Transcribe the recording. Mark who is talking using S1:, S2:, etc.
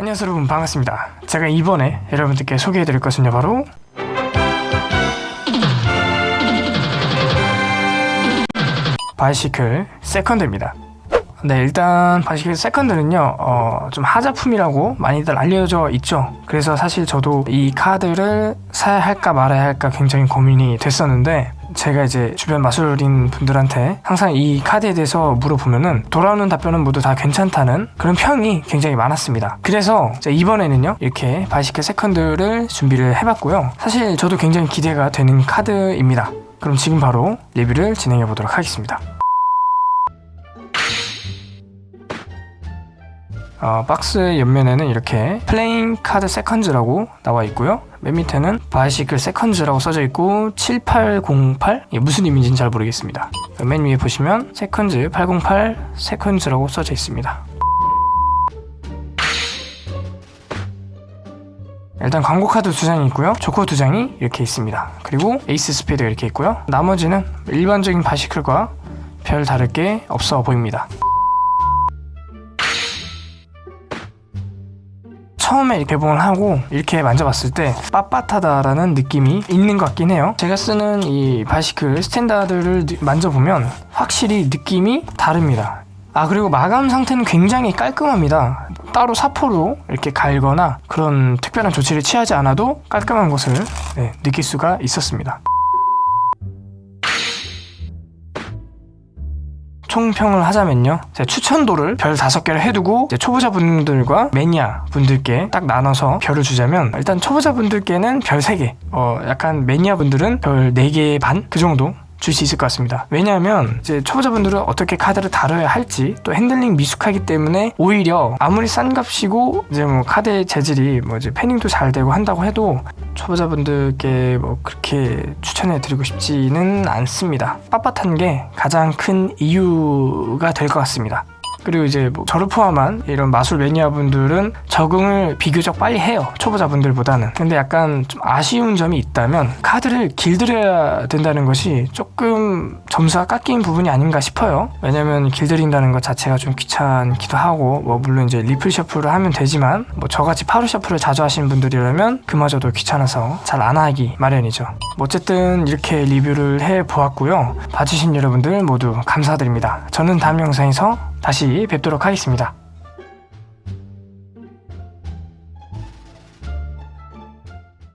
S1: 안녕하세요 여러분. 반갑습니다. 제가 이번에 여러분들께 소개해드릴 것은요 바로 Bicycle Second입니다. 네 일단 Bicycle Second는요 어, 좀 하자품이라고 많이들 알려져 있죠. 그래서 사실 저도 이 카드를 사야 할까 말아야 할까 굉장히 고민이 됐었는데 제가 이제 주변 마술인 분들한테 항상 이 카드에 대해서 물어보면은 돌아오는 답변은 모두 다 괜찮다는 그런 평이 굉장히 많았습니다. 그래서 이번에는요 이렇게 Bicycle Second를 준비를 해봤고요. 사실 저도 굉장히 기대가 되는 카드입니다. 그럼 지금 바로 리뷰를 진행해 보도록 하겠습니다 어, 박스의 옆면에는 이렇게 playing 카드 seconds라고 나와 있고요. 맨 밑에는 Bicycle seconds라고 써져 있고 7808 예, 무슨 의미인지는 잘 모르겠습니다. 맨 위에 보시면 seconds 808 seconds라고 써져 있습니다. 일단 광고 카드 두 장이 있고요. 조커 두 장이 이렇게 있습니다. 그리고 에이스 스페이드가 이렇게 있고요. 나머지는 일반적인 Bicycle과 별 다를 게 없어 보입니다 처음에 개봉을 하고 이렇게 만져봤을 때 빳빳하다라는 느낌이 있는 것 같긴 해요. 제가 쓰는 이 Bicycle standard를 만져보면 확실히 느낌이 다릅니다. 아 그리고 마감 상태는 굉장히 깔끔합니다. 따로 사포로 이렇게 갈거나 그런 특별한 조치를 취하지 않아도 깔끔한 것을 네, 느낄 수가 있었습니다 총평을 하자면요. 제 추천도를 별 5개를 해두고 초보자분들과 매니아 분들께 딱 나눠서 별을 주자면 일단 초보자분들께는 별 3개 어 약간 매니아 분들은 별 4개 반 그 정도 줄 수 있을 것 같습니다. 왜냐하면 이제 초보자분들은 어떻게 카드를 다뤄야 할지 또 핸들링 미숙하기 때문에 오히려 아무리 싼 값이고 이제 뭐 카드의 재질이 뭐 이제 fanning도 잘 되고 한다고 해도 초보자분들께 뭐 그렇게 추천해 드리고 싶지는 않습니다. 빳빳한 게 가장 큰 이유가 될 것 같습니다 그리고 이제 뭐 저를 포함한 이런 마술 매니아분들은 적응을 비교적 빨리 해요 초보자분들보다는. 근데 약간 좀 아쉬운 점이 있다면 카드를 길들여야 된다는 것이 조금 점수가 깎인 부분이 아닌가 싶어요. 왜냐면 길들인다는 것 자체가 좀 귀찮기도 하고 뭐 물론 이제 리플 셔플을 하면 되지만 뭐 저같이 파루 셔플을 자주 하시는 분들이라면 그마저도 귀찮아서 잘 안 하기 마련이죠. 뭐 어쨌든 이렇게 리뷰를 해 보았고요. 봐주신 여러분들 모두 감사드립니다. 저는 다음 영상에서 다시 뵙도록 하겠습니다.